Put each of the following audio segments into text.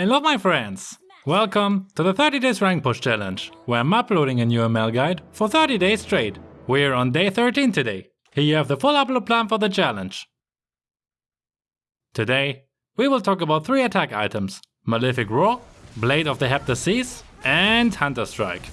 Hello my friends! Welcome to the 30 days rank push challenge, where I'm uploading a new ML guide for 30 days straight. We're on day 13 today. Here you have the full upload plan for the challenge. Today, we will talk about three attack items, Malefic Roar, Blade of the Heptaseas and Hunter Strike.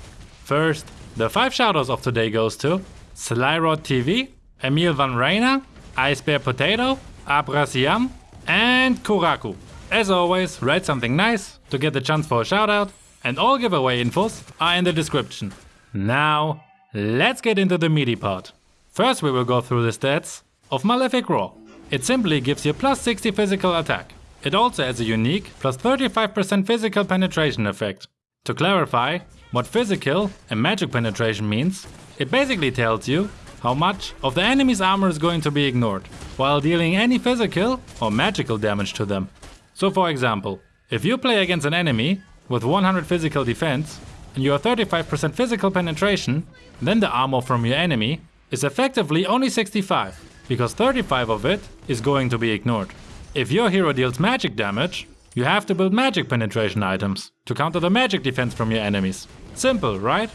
First, the 5 shoutouts of today goes to Slyrod TV, Emil Van Reina, Ice Bear Potato, Abrasiam and Kuraku. As always, write something nice to get the chance for a shoutout and all giveaway infos are in the description. Now, let's get into the meaty part. First we will go through the stats of Malefic Roar. It simply gives you plus 60 physical attack. It also has a unique plus 35% physical penetration effect. To clarify what physical and magic penetration means, it basically tells you how much of the enemy's armor is going to be ignored, while dealing any physical or magical damage to them. So for example, if you play against an enemy with 100 physical defense and you have 35% physical penetration, then the armor from your enemy is effectively only 65, because 35 of it is going to be ignored. If your hero deals magic damage, you have to build magic penetration items to counter the magic defense from your enemies. Simple, right?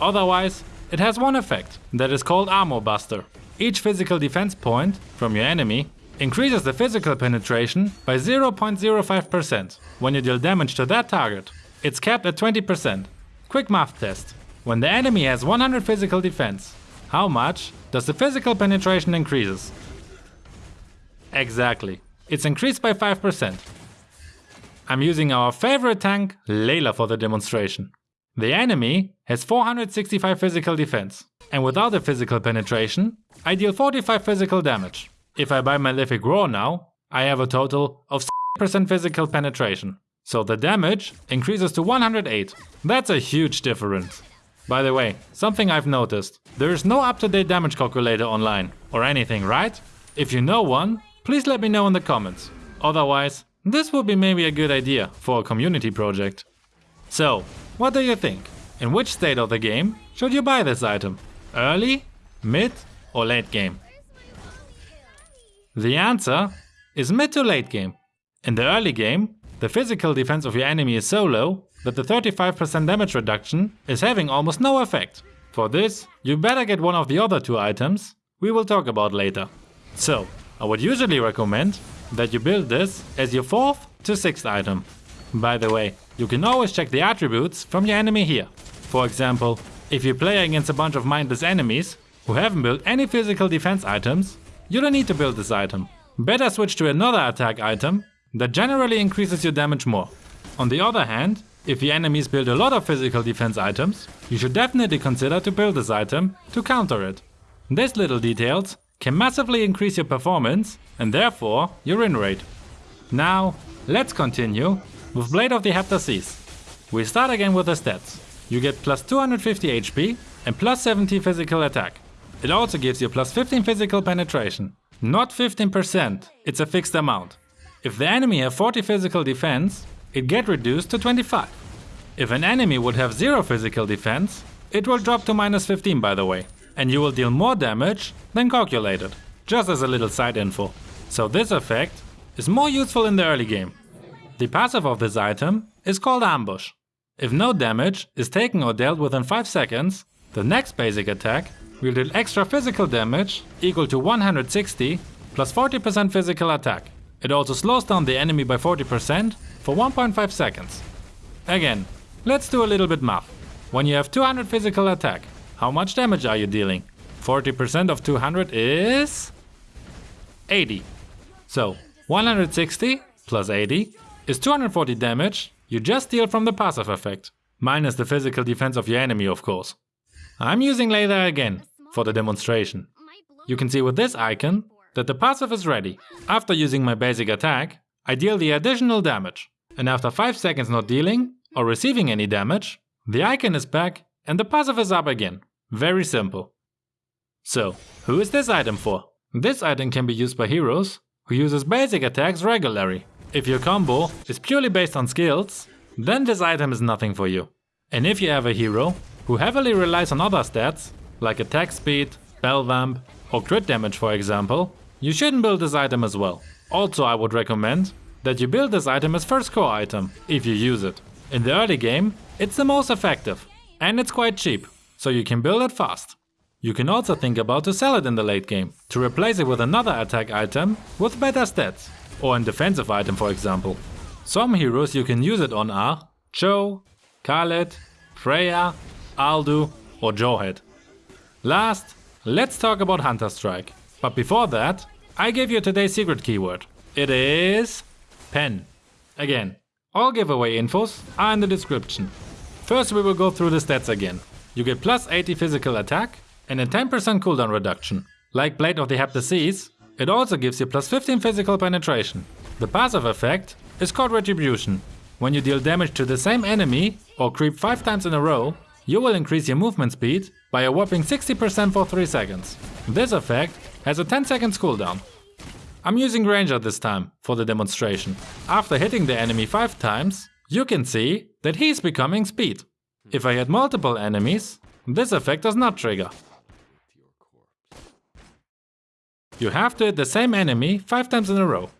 Otherwise, it has one effect, that is called Armor Buster. Each physical defense point from your enemy increases the physical penetration by 0.05% when you deal damage to that target. It's capped at 20%. Quick math test. When the enemy has 100 physical defense, how much does the physical penetration increases? Exactly. It's increased by 5%. I'm using our favorite tank, Layla for the demonstration. The enemy has 465 physical defense, and without the physical penetration, I deal 45 physical damage. If I buy my Malefic Roar now, I have a total of 6% physical penetration. So the damage increases to 108. That's a huge difference. By the way, something I've noticed. There is no up-to-date damage calculator online or anything, right? If you know one, please let me know in the comments. Otherwise, this would be maybe a good idea for a community project. So, what do you think? In which state of the game should you buy this item? Early, mid or late game? The answer is mid to late game. In the early game, the physical defense of your enemy is so low that the 35% damage reduction is having almost no effect. For this, you better get one of the other two items we will talk about later. So, I would usually recommend that you build this as your fourth to sixth item. By the way, you can always check the attributes from your enemy here. For example, if you play against a bunch of mindless enemies who haven't built any physical defense items, you don't need to build this item. Better switch to another attack item that generally increases your damage more. On the other hand, if your enemies build a lot of physical defense items, you should definitely consider to build this item to counter it. These little details can massively increase your performance and therefore your win rate. Now, let's continue with Blade of the Heptaseas. We start again with the stats. You get plus 250 HP and plus 70 physical attack. It also gives you plus 15 physical penetration. Not 15%, it's a fixed amount. If the enemy have 40 physical defense, it get reduced to 25. If an enemy would have 0 physical defense, it will drop to minus 15 by the way, and you will deal more damage than calculated, just as a little side info. So this effect is more useful in the early game. The passive of this item is called Ambush. If no damage is taken or dealt within 5 seconds, the next basic attack will deal extra physical damage equal to 160 plus 40% physical attack. It also slows down the enemy by 40% for 1.5 seconds. Again, let's do a little bit math. When you have 200 physical attack, how much damage are you dealing? 40% of 200 is 80. So 160 plus 80 is 240 damage you just deal from the passive effect, minus the physical defense of your enemy of course. I'm using Layla again, for the demonstration. You can see with this icon that the passive is ready. After using my basic attack, I deal the additional damage. And after 5 seconds not dealing or receiving any damage, the icon is back and the passive is up again. Very simple. So, who is this item for? This item can be used by heroes who uses basic attacks regularly. If your combo is purely based on skills, then this item is nothing for you. And if you have a hero who heavily relies on other stats, like attack speed, spell vamp or crit damage for example, you shouldn't build this item as well. Also I would recommend that you build this item as first core item, if you use it. In the early game, it's the most effective, and it's quite cheap, so you can build it fast. You can also think about to sell it in the late game, to replace it with another attack item with better stats, or an defensive item for example. Some heroes you can use it on are Chou, Khaleed, Freya, Aldous or Jawhead. Last, let's talk about Hunter Strike. But before that, I gave you today's secret keyword. It is pen. Again, all giveaway infos are in the description. First we will go through the stats again. You get plus 80 physical attack and a 10% cooldown reduction. Like Blade of the Heptaseas, it also gives you plus 15 physical penetration. The passive effect is called Retribution. When you deal damage to the same enemy or creep 5 times in a row, you will increase your movement speed by a whopping 60% for 3 seconds. This effect has a 10 seconds cooldown. I'm using Granger this time for the demonstration. After hitting the enemy 5 times, you can see that he's becoming speed. If I hit multiple enemies, this effect does not trigger. You have to hit the same enemy 5 times in a row.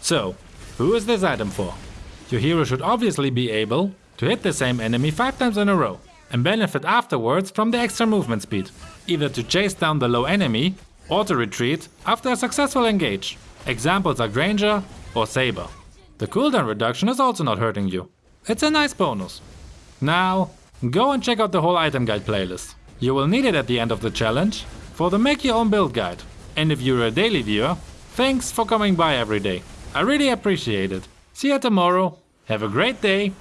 So, who is this item for? Your hero should obviously be able to hit the same enemy 5 times in a row and benefit afterwards from the extra movement speed, either to chase down the low enemy or to retreat after a successful engage. Examples are Granger or Saber. The cooldown reduction is also not hurting you. It's a nice bonus. Now, go and check out the whole item guide playlist. You will need it at the end of the challenge for the make your own build guide. And if you're a daily viewer, thanks for coming by every day. I really appreciate it. See you tomorrow. Have a great day